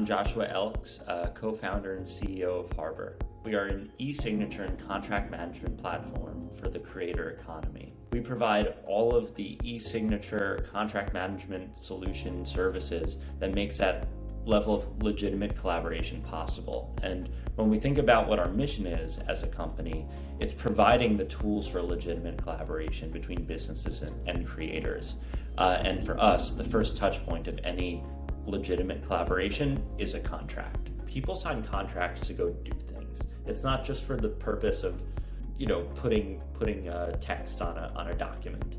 I'm Joshua Elks, uh, co-founder and CEO of Harbor. We are an e-signature and contract management platform for the creator economy. We provide all of the e-signature contract management solution services that makes that level of legitimate collaboration possible. And when we think about what our mission is as a company, it's providing the tools for legitimate collaboration between businesses and, and creators. Uh, and for us, the first touch point of any legitimate collaboration is a contract. People sign contracts to go do things. It's not just for the purpose of, you know, putting putting a text on a on a document.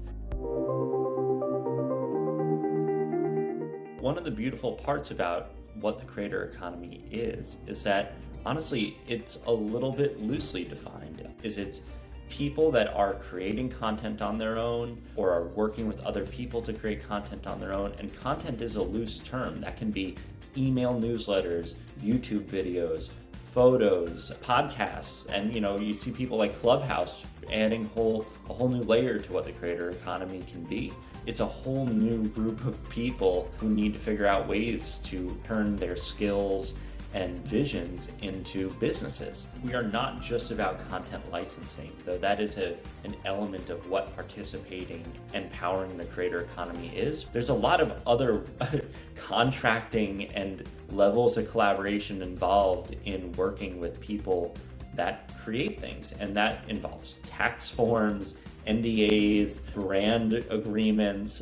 One of the beautiful parts about what the creator economy is is that honestly it's a little bit loosely defined. Is it's people that are creating content on their own or are working with other people to create content on their own. And content is a loose term that can be email newsletters, YouTube videos, photos, podcasts, and you know, you see people like Clubhouse adding whole a whole new layer to what the creator economy can be. It's a whole new group of people who need to figure out ways to turn their skills and visions into businesses. We are not just about content licensing, though that is a, an element of what participating and powering the creator economy is. There's a lot of other contracting and levels of collaboration involved in working with people that create things, and that involves tax forms, NDAs, brand agreements,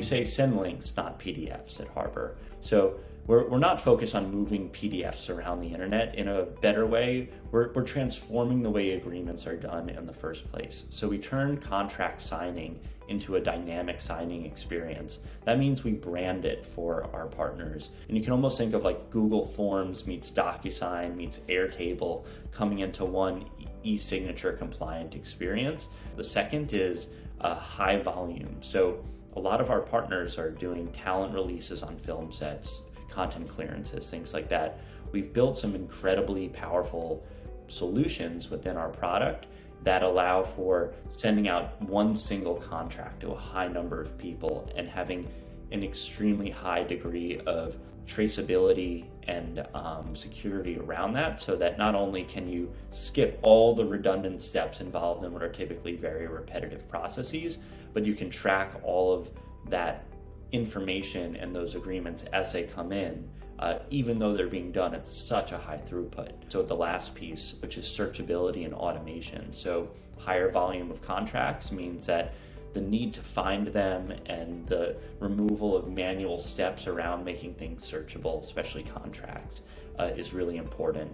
we say send links, not PDFs at Harbor. So we're, we're not focused on moving PDFs around the internet in a better way. We're, we're transforming the way agreements are done in the first place. So we turn contract signing into a dynamic signing experience. That means we brand it for our partners. And you can almost think of like Google Forms meets DocuSign meets Airtable coming into one e-signature compliant experience. The second is a high volume. So a lot of our partners are doing talent releases on film sets, content clearances, things like that. We've built some incredibly powerful solutions within our product that allow for sending out one single contract to a high number of people and having an extremely high degree of traceability and um, security around that so that not only can you skip all the redundant steps involved in what are typically very repetitive processes, but you can track all of that information and those agreements as they come in, uh, even though they're being done at such a high throughput. So the last piece, which is searchability and automation. So higher volume of contracts means that the need to find them and the removal of manual steps around making things searchable, especially contracts, uh, is really important.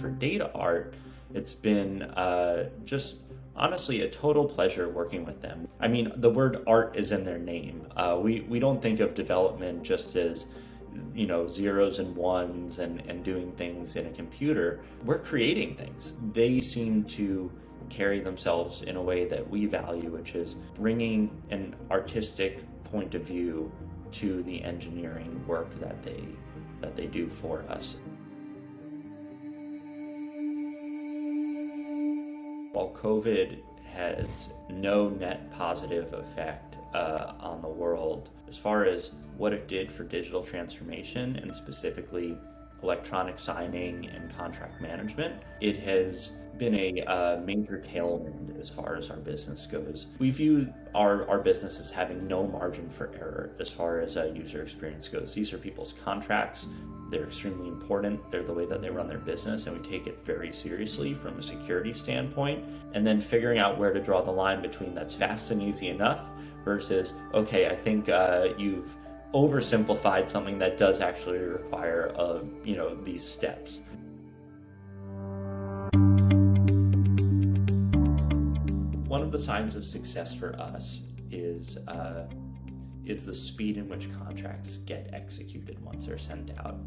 For DataArt, it's been uh, just honestly a total pleasure working with them. I mean, the word art is in their name. Uh, we, we don't think of development just as you know, zeros and ones and, and doing things in a computer, we're creating things. They seem to carry themselves in a way that we value, which is bringing an artistic point of view to the engineering work that they that they do for us. While COVID has no net positive effect uh, on the world as far as what it did for digital transformation and specifically electronic signing and contract management. It has been a uh, major tailwind as far as our business goes. We view our, our business as having no margin for error as far as uh, user experience goes. These are people's contracts. They're extremely important. They're the way that they run their business, and we take it very seriously from a security standpoint. And then figuring out where to draw the line between that's fast and easy enough versus, okay, I think uh, you've oversimplified something that does actually require, uh, you know, these steps. One of the signs of success for us is uh, is the speed in which contracts get executed once they're sent out.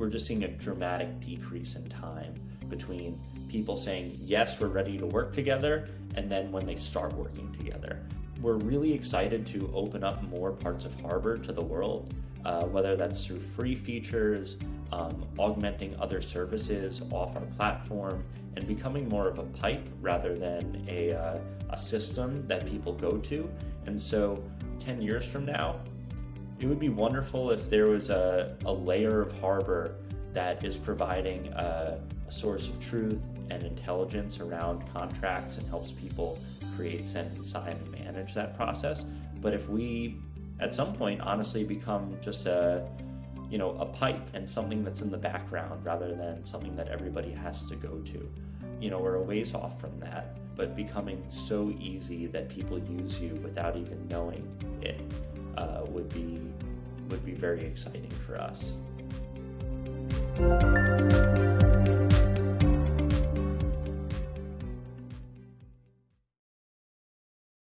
We're just seeing a dramatic decrease in time between people saying, yes, we're ready to work together, and then when they start working together we're really excited to open up more parts of Harbor to the world, uh, whether that's through free features um, augmenting other services off our platform, and becoming more of a pipe rather than a, uh, a system that people go to. And so, 10 years from now, it would be wonderful if there was a, a layer of Harbor that is providing a, a source of truth and intelligence around contracts and helps people create, send, and sign and manage that process. But if we, at some point, honestly become just a you know, a pipe and something that's in the background rather than something that everybody has to go to. You know, we're a ways off from that, but becoming so easy that people use you without even knowing it uh, would be would be very exciting for us.